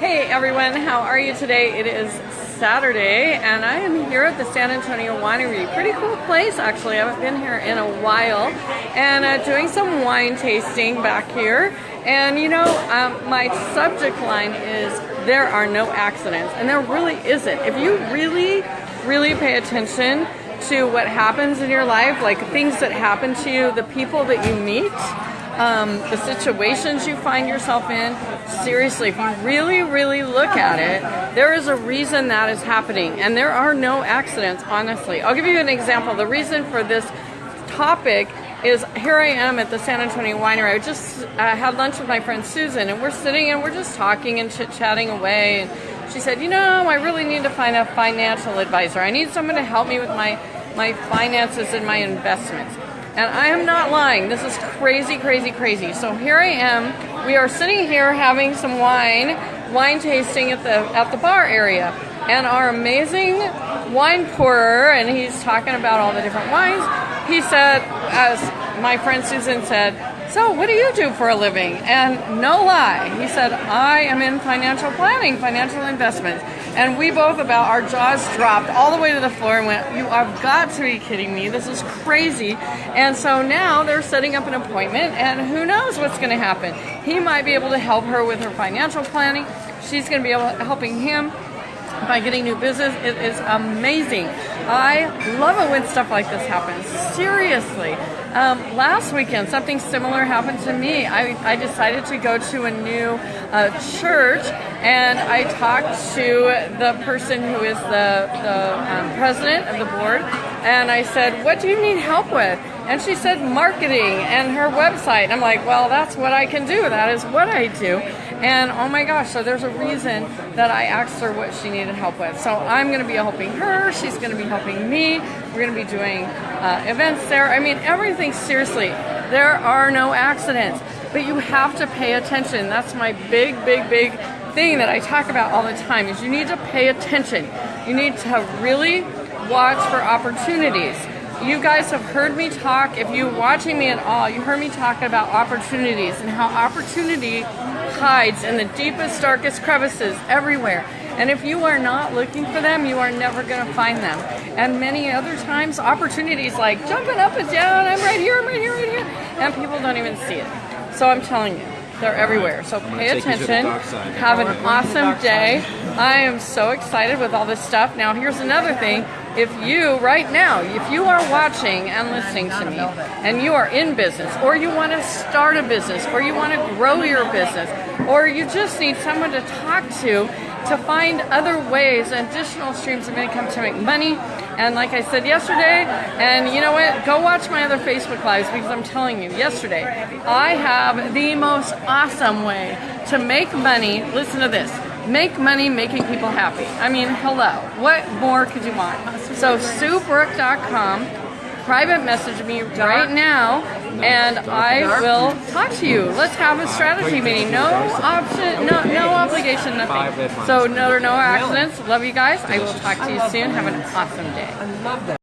Hey everyone, how are you today? It is Saturday and I am here at the San Antonio Winery. Pretty cool place actually. I haven't been here in a while and uh, doing some wine tasting back here. And you know, um, my subject line is there are no accidents and there really isn't. If you really, really pay attention to what happens in your life, like things that happen to you, the people that you meet, um, the situations you find yourself in, seriously, if you really, really look at it, there is a reason that is happening. And there are no accidents, honestly. I'll give you an example. The reason for this topic is here I am at the San Antonio Winery. I just uh, had lunch with my friend Susan, and we're sitting and we're just talking and chit chatting away. And she said, You know, I really need to find a financial advisor. I need someone to help me with my, my finances and my investments. And I am not lying. This is crazy, crazy, crazy. So here I am. We are sitting here having some wine, wine tasting at the at the bar area. And our amazing wine pourer, and he's talking about all the different wines. He said, as my friend Susan said, so what do you do for a living? And no lie, he said, I am in financial planning, financial investments. And we both about, our jaws dropped all the way to the floor and went, you have got to be kidding me. This is crazy. And so now they're setting up an appointment and who knows what's going to happen. He might be able to help her with her financial planning. She's going to be able helping him by getting new business. It is amazing. I love it when stuff like this happens. Seriously. Um, last weekend, something similar happened to me. I, I decided to go to a new uh, church and I talked to the person who is the, the um, president of the board and I said, What do you need help with? And she said, Marketing and her website. I'm like, Well, that's what I can do. That is what I do. And oh my gosh, so there's a reason that I asked her what she needed help with. So I'm going to be helping her. She's going to be helping me. We're going to be doing uh, events there. I mean, everything, seriously, there are no accidents. But you have to pay attention. That's my big, big, big thing that I talk about all the time is you need to pay attention. You need to really watch for opportunities. You guys have heard me talk, if you're watching me at all, you heard me talk about opportunities and how opportunity hides in the deepest, darkest crevices everywhere. And if you are not looking for them, you are never going to find them. And many other times, opportunities like jumping up and down, I'm right here, I'm right here, right here, and people don't even see it. So I'm telling you, they're everywhere. So pay attention. Have an awesome day. I am so excited with all this stuff. Now, here's another thing. If you, right now, if you are watching and listening to me and you are in business or you want to start a business or you want to grow your business or you just need someone to talk to to find other ways, additional streams of income to make money. And like I said yesterday, and you know what? Go watch my other Facebook Lives because I'm telling you, yesterday, I have the most awesome way to make money. Listen to this make money making people happy. I mean, hello. What more could you want? So, SueBrook.com private message me right now and I will talk to you. Let's have a strategy meeting. No option, no no obligation, nothing. So no no accidents. Love you guys. I will talk to you soon. Have an awesome day.